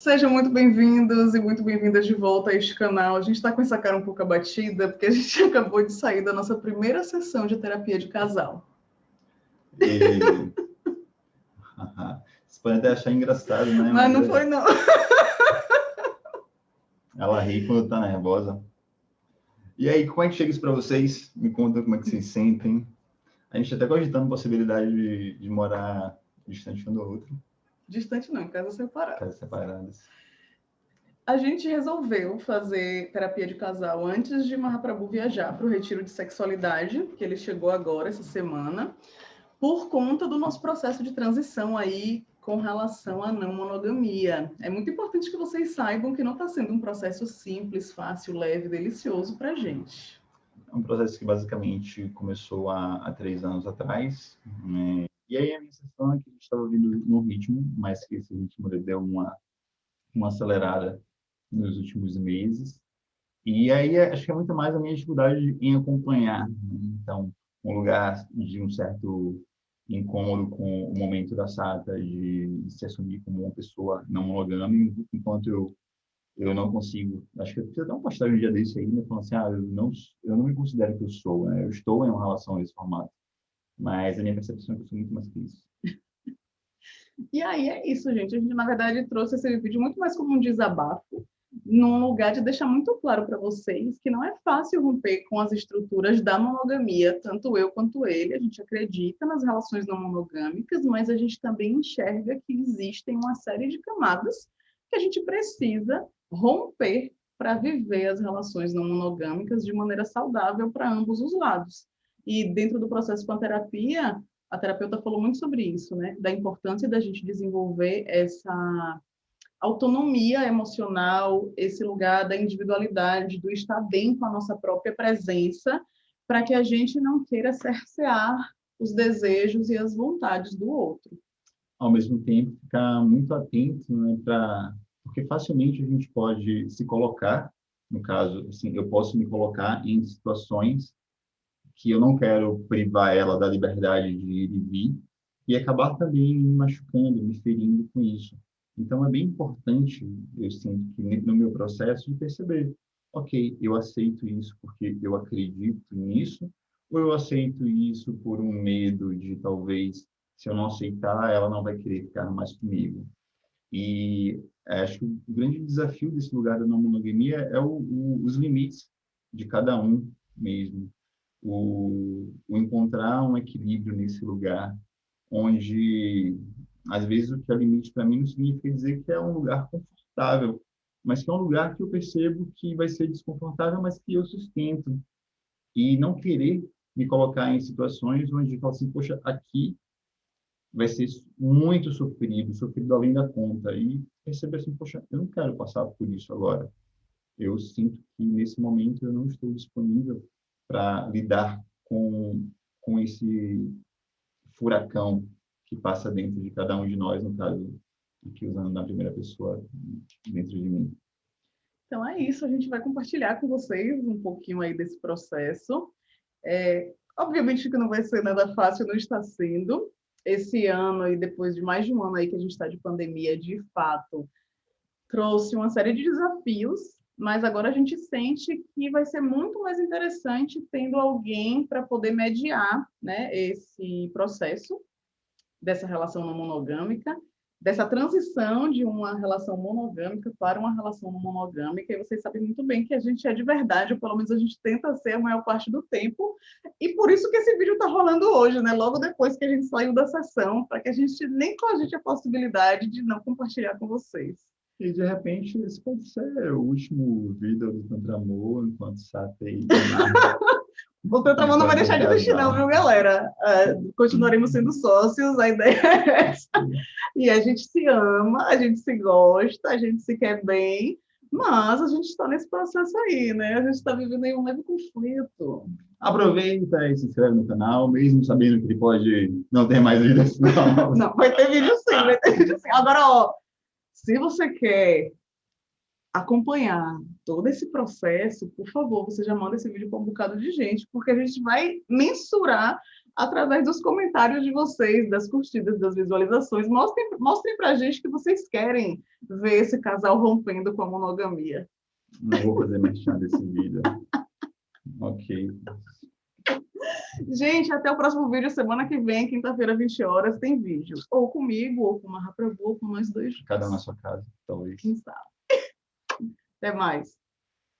Sejam muito bem-vindos e muito bem-vindas de volta a este canal. A gente está com essa cara um pouco abatida, porque a gente acabou de sair da nossa primeira sessão de terapia de casal. E... Vocês podem até achar engraçado, né? Mas, Mas não é... foi, não. Ela ri quando está nervosa. E aí, como é que chega isso para vocês? Me conta como é que vocês sentem. A gente até cogitando a possibilidade de, de morar distante um do outro. Distante não, em casas separadas. Casas separadas. A gente resolveu fazer terapia de casal antes de Mahaprabhu viajar para o retiro de sexualidade, que ele chegou agora essa semana, por conta do nosso processo de transição aí com relação à não monogamia. É muito importante que vocês saibam que não está sendo um processo simples, fácil, leve, delicioso para a gente. É um processo que basicamente começou há, há três anos atrás, né? E aí a minha sensação é que a gente estava vindo no ritmo, mas que esse ritmo deu uma, uma acelerada nos últimos meses. E aí acho que é muito mais a minha dificuldade em acompanhar. Né? Então, um lugar de um certo incômodo com o momento da Sata de, se assumir como uma pessoa não monogâmica, enquanto eu eu não consigo, acho que eu preciso dar um postagem um dia desse aí, né, falando assim, ah, eu não, eu não me considero que eu sou, né, eu estou em uma relação nesse formato. Mas a minha percepção é que eu sou muito mais que isso. E aí é isso, gente. A gente, na verdade, trouxe esse vídeo muito mais como um desabafo, num lugar de deixar muito claro para vocês que não é fácil romper com as estruturas da monogamia, tanto eu quanto ele. A gente acredita nas relações não monogâmicas, mas a gente também enxerga que existem uma série de camadas que a gente precisa romper para viver as relações não monogâmicas de maneira saudável para ambos os lados. E dentro do processo com a terapia, a terapeuta falou muito sobre isso, né? Da importância da gente desenvolver essa autonomia emocional, esse lugar da individualidade, do estar bem com a nossa própria presença, para que a gente não queira cercear os desejos e as vontades do outro. Ao mesmo tempo, ficar muito atento, né, para porque facilmente a gente pode se colocar, no caso, assim, eu posso me colocar em situações que eu não quero privar ela da liberdade de ir e vir e acabar também me machucando, me ferindo com isso. Então é bem importante, eu sinto que no meu processo de perceber, ok, eu aceito isso porque eu acredito nisso, ou eu aceito isso por um medo de talvez se eu não aceitar, ela não vai querer ficar mais comigo. E acho que o grande desafio desse lugar da não monogamia é o, o, os limites de cada um mesmo o, o encontrar um equilíbrio nesse lugar, onde às vezes o que é limite para mim não significa dizer que é um lugar confortável, mas que é um lugar que eu percebo que vai ser desconfortável, mas que eu sustento. E não querer me colocar em situações onde eu falo assim, poxa, aqui vai ser muito sofrido, sofrido além da conta. E perceber assim, poxa, eu não quero passar por isso agora. Eu sinto que nesse momento eu não estou disponível para lidar com, com esse furacão que passa dentro de cada um de nós, no caso, aqui usando na primeira pessoa, dentro de mim. Então é isso, a gente vai compartilhar com vocês um pouquinho aí desse processo. É, obviamente que não vai ser nada fácil, não está sendo. Esse ano e depois de mais de um ano aí que a gente está de pandemia, de fato, trouxe uma série de desafios mas agora a gente sente que vai ser muito mais interessante tendo alguém para poder mediar né, esse processo dessa relação não monogâmica, dessa transição de uma relação monogâmica para uma relação não monogâmica, e vocês sabem muito bem que a gente é de verdade, ou pelo menos a gente tenta ser a maior parte do tempo, e por isso que esse vídeo está rolando hoje, né? logo depois que a gente saiu da sessão, para que a gente nem cogite a possibilidade de não compartilhar com vocês. E de repente esse pode ser o último vídeo do Tantramor, enquanto Satei. o Tantramor não vai deixar de existir, não, viu, galera? Uh, continuaremos sendo sócios, a ideia é essa. E a gente se ama, a gente se gosta, a gente se quer bem, mas a gente está nesse processo aí, né? A gente está vivendo aí um leve conflito. Aproveita e se inscreve no canal, mesmo sabendo que ele pode não ter mais vídeos. Não, não vai ter vídeo sim, vai ter vídeo sim. Agora, ó, se você quer acompanhar todo esse processo, por favor, você já manda esse vídeo para um bocado de gente, porque a gente vai mensurar através dos comentários de vocês, das curtidas, das visualizações. Mostrem, mostrem para a gente que vocês querem ver esse casal rompendo com a monogamia. Não vou fazer merchan desse vídeo. ok. Gente, até o próximo vídeo, semana que vem, quinta-feira, 20 horas, tem vídeo. Ou comigo, ou com uma Raprabu, ou com nós dois. Cada um na sua casa, talvez. Quem sabe. Até mais.